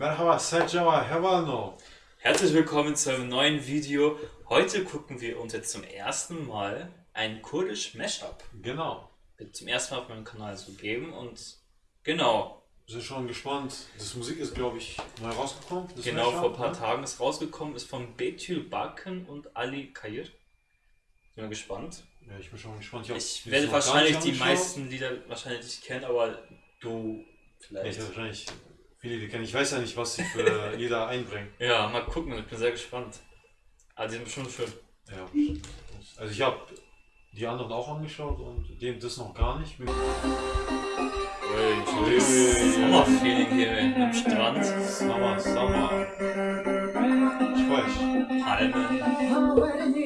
Merhaba, Sajava, Hevano. Herzlich willkommen zu einem neuen Video. Heute gucken wir uns jetzt zum ersten Mal ein kurdisch Mashup Genau. zum ersten Mal auf meinem Kanal zu geben und genau, Wir sind schon gespannt. Das Musik ist, glaube ich, neu rausgekommen. Genau Mashup, vor ein paar ne? Tagen ist rausgekommen, ist von Betül Bakken und Ali Kayir. Bin mal gespannt. Ja, ich bin schon gespannt. Ich, Ich werde wahrscheinlich die meisten Lieder wahrscheinlich nicht kennen, aber du Ja, ich vielleicht. werde wahrscheinlich viele, die kennen. Ich weiß ja nicht, was sie für Lieder einbringen. Ja, mal gucken, ich bin sehr gespannt. Aber die sind bestimmt schön. Ja. Also ich habe die anderen auch angeschaut und den das noch gar nicht. Ui, Sommerfeeling hier am Strand. Summer, Summer. Ich weiß. Palmen.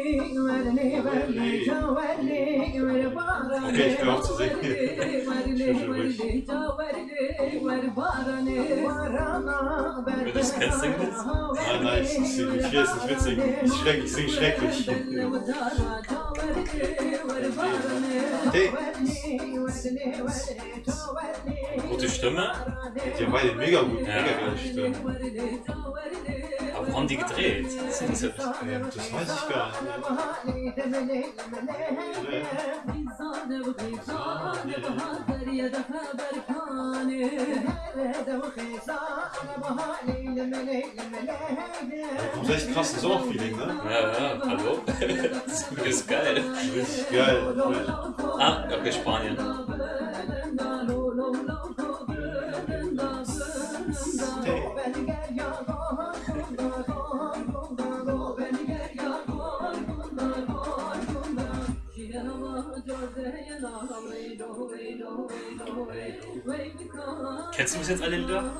Okay, ich höre auf zu singen. Wenn du das kennst, sing das. Nein, ich, ich, ich will jetzt nicht mitsingen. Ich, schreck, ich singe schrecklich. Hey, Gute Stimme. die haben beide mega gut, Ja. mega geile Stimmen. Wo haben die gedreht? Das ist das weiß ich gar nicht. Da kommt echt krasses Sommerfeeling, ne? Ja, ja, hallo? Das ist geil. Richtig geil. Ah, okay, Spanien. Kennst du bis jetzt alle Lieder?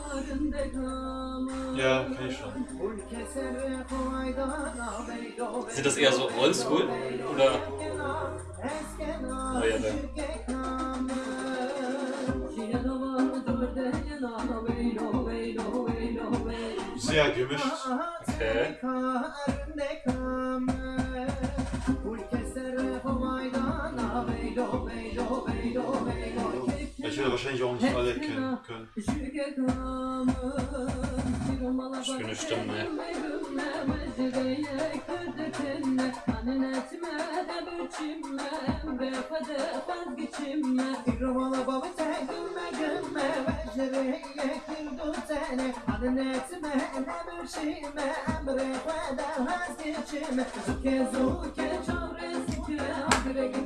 Ja, kenn ich schon. Sind das eher so oldschool? Oder? Neuere? Sehr gemischt. Okay. Ich werde wahrscheinlich auch nicht alle kennen können. Schöne Stimme.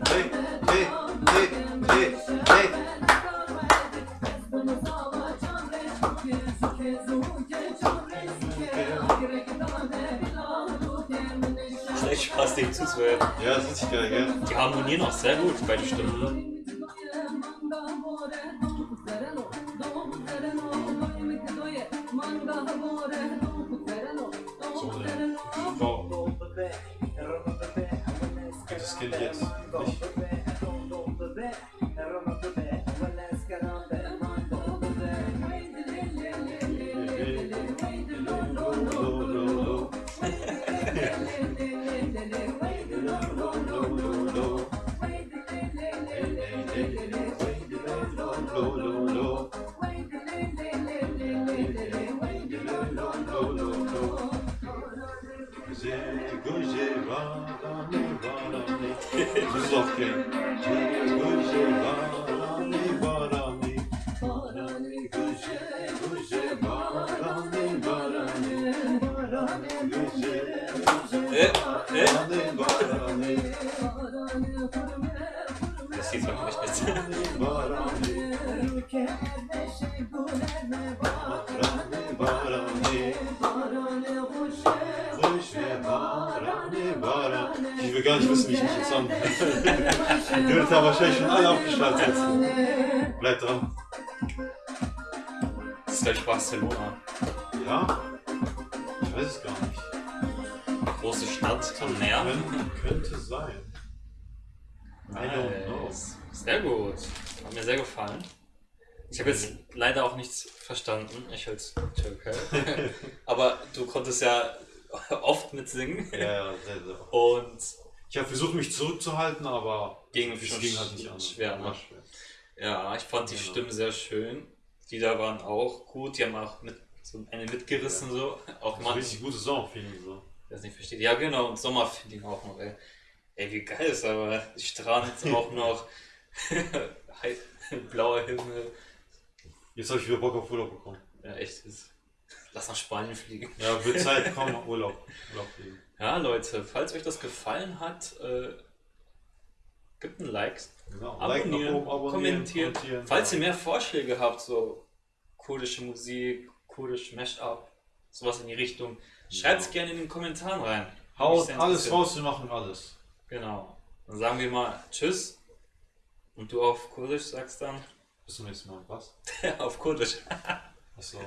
Hey, hey, hey, hey, hey. Schlecht Spaß, dem zuzuhören. Ja, das ist richtig geil, gell? Die harmonieren auch sehr gut, beide Stimmen. So eine Frau. Das ich jetzt nicht. Das ist auch geil. Äh, äh? Das sieht man nicht mit. Ich will gar nicht wissen, wie ich mich jetzt an. Die wird da wahrscheinlich schon alle aufgeschaltet. Bleib dran. Das ist gleich Barcelona. Ja? Ich weiß es gar nicht. Große Stadt am Meer. Könnte, könnte sein. I don't know. Nice. Sehr gut. Hat mir sehr gefallen. Ich habe jetzt leider auch nichts verstanden, ich als Türke. Aber du konntest ja oft mitsingen. Ja, ja, sehr, sehr. Und Ich habe versucht, mich zurückzuhalten, aber Ging es ging halt nicht anders. schwer, ne? Schwer. ja, ich fand die Genau. Stimmen sehr schön. Die da waren auch gut. Die haben auch mit so eine mitgerissen, so. Auch So mal, richtig gutes Sommerfeeling so. das nicht versteht. Ja, genau, und Sommerfeeling auch noch, ey. Ey, wie geil ist aber. Strand auch noch. Blauer Himmel. Jetzt habe ich wieder Bock auf Urlaub bekommen. Ja, echt. Ist. Lass nach Spanien fliegen. Ja, wird Zeit, komm, Urlaub. Urlaub fliegen. Ja, Leute, falls euch das gefallen hat, äh, gebt ein Like, Genau. Like abonnieren, oben, abonnieren, kommentieren. kommentieren. Falls ihr mehr Vorschläge habt, so kurdische Musik, kurdisch Mashup, sowas in die Richtung, schreibt es gerne in den Kommentaren rein. Haut alles raus, wir machen alles. Genau. Dann sagen wir mal Tschüss. Und du auf Kurdisch sagst dann Bis zum nächsten Mal. Was? auf Kurdisch. Achso.